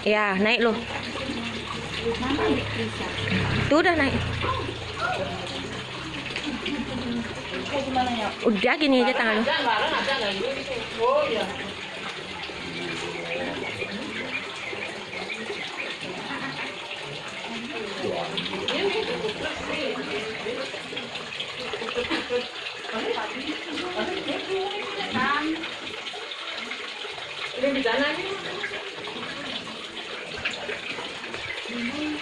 Ya, naik loh. Tuh udah naik. Udah gini aja tangan lu.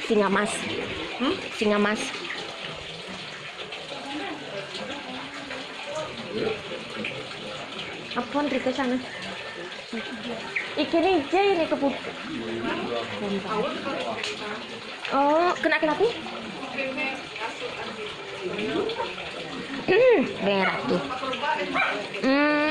Singa mas. Hmm? Singa mas. Apa Rika sana? Ikan aja ini kebut. Oh, kena kenapa? Hmm, merah tuh. Hmm.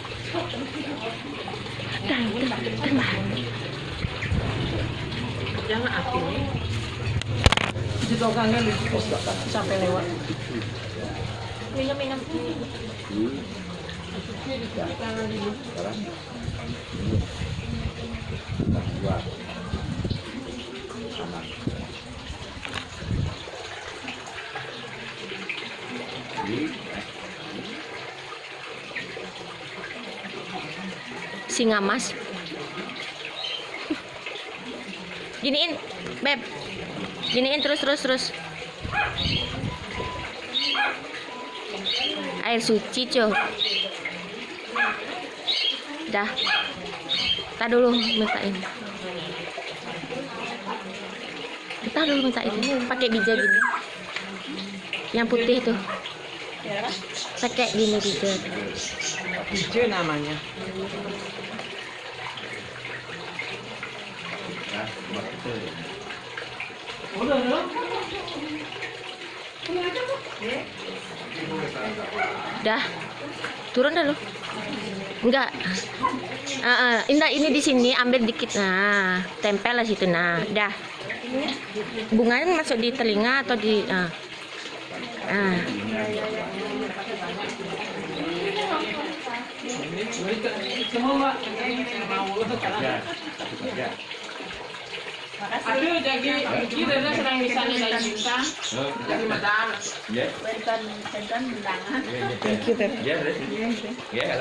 Jangan api nih. Situ orangnya sampai lewat. Minum minum. Singa mas. Giniin, beb. Giniin terus terus terus. Air suci, cuy. Dah. Kita dulu mintain. Kita dulu minta itu pakai bija gini. Yang putih tuh. Pakai gini bija. Hijau namanya. Dah. Turun dah lu. Enggak. Ah, ah. Indah ini di sini ambil dikit nah, tempel lah situ nah. Dah. Bunganya masuk di telinga atau di ah. Ah. Aduh, jadi kita dah sedang dari juta. Jadi madam. Bentan bentan bilangan. Thank you, Beb. Ya, ya. Ya,